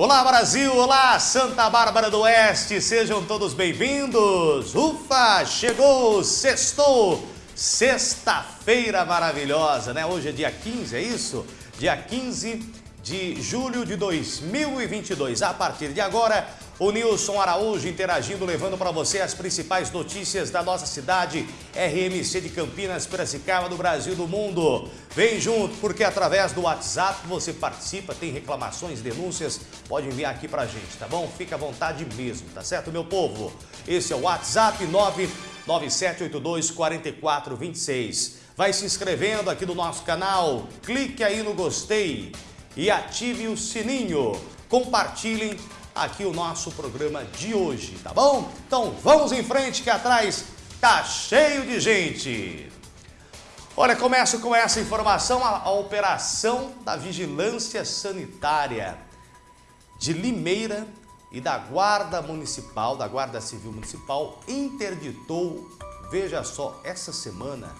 Olá Brasil, olá Santa Bárbara do Oeste, sejam todos bem-vindos. Ufa, chegou, sextou, sexta-feira maravilhosa, né? Hoje é dia 15, é isso? Dia 15 de julho de 2022. A partir de agora, o Nilson Araújo interagindo, levando para você as principais notícias da nossa cidade, RMC de Campinas, Piracicaba, do Brasil, do mundo. Vem junto, porque através do WhatsApp você participa, tem reclamações, denúncias, pode enviar aqui para a gente, tá bom? Fica à vontade mesmo, tá certo, meu povo? Esse é o WhatsApp 99782 4426. Vai se inscrevendo aqui no nosso canal, clique aí no gostei e ative o sininho. Compartilhem aqui o nosso programa de hoje, tá bom? Então vamos em frente que atrás tá cheio de gente. Olha, começo com essa informação, a, a operação da Vigilância Sanitária de Limeira e da Guarda Municipal, da Guarda Civil Municipal, interditou, veja só, essa semana,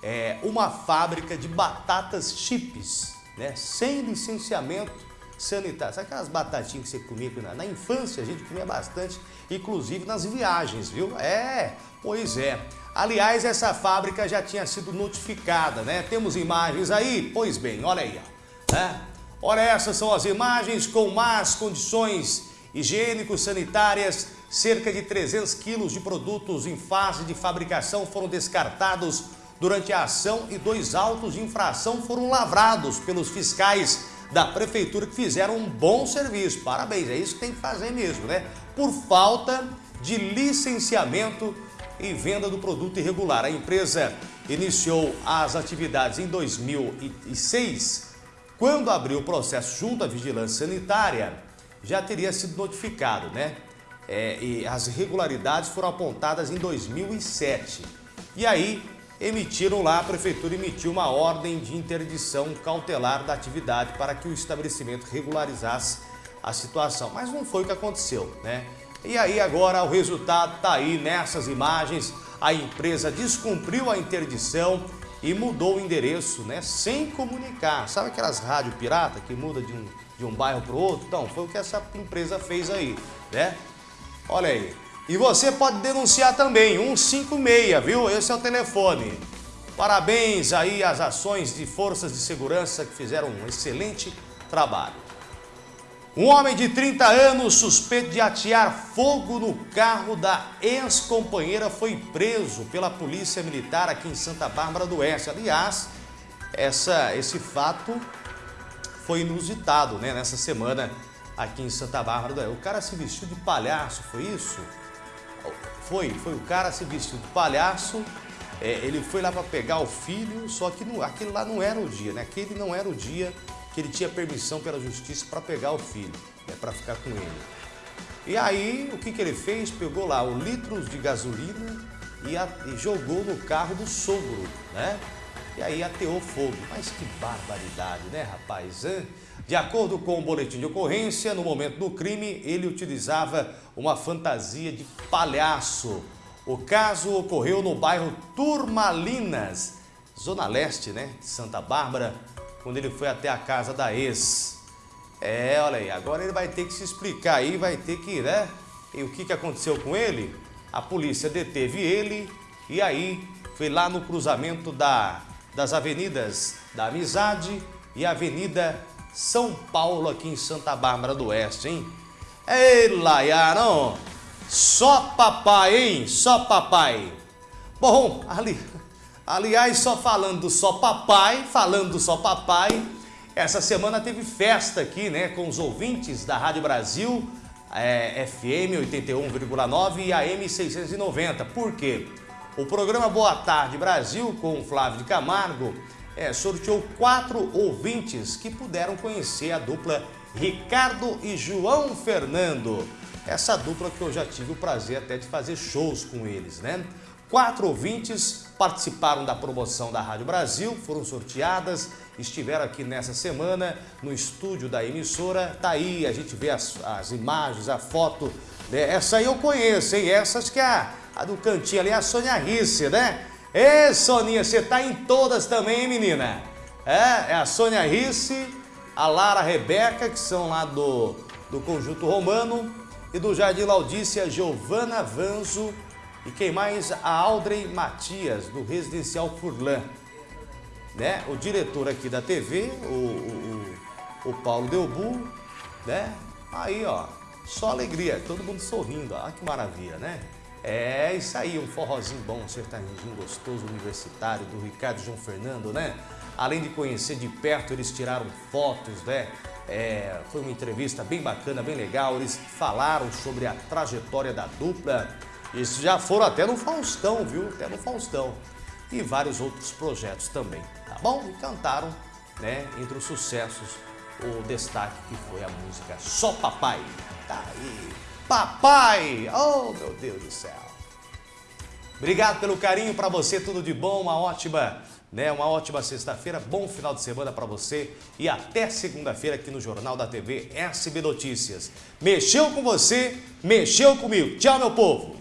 é, uma fábrica de batatas chips, né, sem licenciamento sanitário. Sabe aquelas batatinhas que você comia na, na infância? A gente comia bastante, inclusive nas viagens, viu? É, pois é. Aliás, essa fábrica já tinha sido notificada, né? Temos imagens aí? Pois bem, olha aí, ó. Né? Olha, essas são as imagens com más condições higiênico-sanitárias. Cerca de 300 quilos de produtos em fase de fabricação foram descartados durante a ação e dois autos de infração foram lavrados pelos fiscais da prefeitura que fizeram um bom serviço. Parabéns, é isso que tem que fazer mesmo, né? Por falta de licenciamento e venda do produto irregular. A empresa iniciou as atividades em 2006. Quando abriu o processo junto à Vigilância Sanitária, já teria sido notificado, né? É, e as irregularidades foram apontadas em 2007. E aí, emitiram lá, a prefeitura emitiu uma ordem de interdição cautelar da atividade para que o estabelecimento regularizasse a situação. Mas não foi o que aconteceu, né? E aí agora o resultado está aí nessas imagens, a empresa descumpriu a interdição e mudou o endereço, né? Sem comunicar. Sabe aquelas rádio pirata que muda de um, de um bairro para o outro? Então, foi o que essa empresa fez aí, né? Olha aí. E você pode denunciar também, 156, viu? Esse é o telefone. Parabéns aí às ações de forças de segurança que fizeram um excelente trabalho. Um homem de 30 anos suspeito de atear fogo no carro da ex-companheira foi preso pela polícia militar aqui em Santa Bárbara do Oeste. Aliás, essa, esse fato foi inusitado né, nessa semana aqui em Santa Bárbara do Oeste. O cara se vestiu de palhaço, foi isso? Foi, foi o cara se vestiu de palhaço, é, ele foi lá para pegar o filho, só que não, aquele lá não era o dia, né? Aquele não era o dia que ele tinha permissão pela justiça para pegar o filho, né? para ficar com ele. E aí, o que, que ele fez? Pegou lá o litros de gasolina e, a, e jogou no carro do sogro, né? E aí ateou fogo. Mas que barbaridade, né, rapaz? Hein? De acordo com o boletim de ocorrência, no momento do crime, ele utilizava uma fantasia de palhaço. O caso ocorreu no bairro Turmalinas, zona leste, né, de Santa Bárbara, quando ele foi até a casa da ex. É, olha aí, agora ele vai ter que se explicar aí, vai ter que, né? E o que, que aconteceu com ele? A polícia deteve ele e aí foi lá no cruzamento da, das avenidas da Amizade e Avenida são Paulo, aqui em Santa Bárbara do Oeste, hein? Ei, Laiano! Só papai, hein? Só papai. Bom, ali, aliás, só falando do só papai, falando do só papai, essa semana teve festa aqui, né, com os ouvintes da Rádio Brasil, é, FM 81,9 e AM 690. Por quê? O programa Boa Tarde Brasil, com o Flávio de Camargo, é, sorteou quatro ouvintes que puderam conhecer a dupla Ricardo e João Fernando. Essa dupla que eu já tive o prazer até de fazer shows com eles, né? Quatro ouvintes participaram da promoção da Rádio Brasil, foram sorteadas, estiveram aqui nessa semana no estúdio da emissora. Tá aí, a gente vê as, as imagens, a foto. Né? Essa aí eu conheço, hein? Essas que é a, a do cantinho ali, a Sônia Risse, né? Ê, Soninha, você tá em todas também, hein, menina? É, é a Sônia Risse, a Lara Rebeca, que são lá do, do Conjunto Romano e do Jardim Laudícia, Giovana Vanzo e quem mais? A Aldrey Matias, do Residencial Furlan. Né? O diretor aqui da TV, o, o, o Paulo Delbu, né? Aí, ó, só alegria, todo mundo sorrindo, olha que maravilha, né? É isso aí, um forrozinho bom, um sertanejinho gostoso, universitário, do Ricardo João Fernando, né? Além de conhecer de perto, eles tiraram fotos, né? É, foi uma entrevista bem bacana, bem legal. Eles falaram sobre a trajetória da dupla. Eles já foram até no Faustão, viu? Até no Faustão. E vários outros projetos também, tá bom? E cantaram, né? Entre os sucessos, o destaque que foi a música Só Papai. Tá aí. Papai! Oh, meu Deus do céu. Obrigado pelo carinho para você, tudo de bom, uma ótima, né, uma ótima sexta-feira, bom final de semana para você e até segunda-feira aqui no Jornal da TV SB Notícias. Mexeu com você, mexeu comigo. Tchau, meu povo.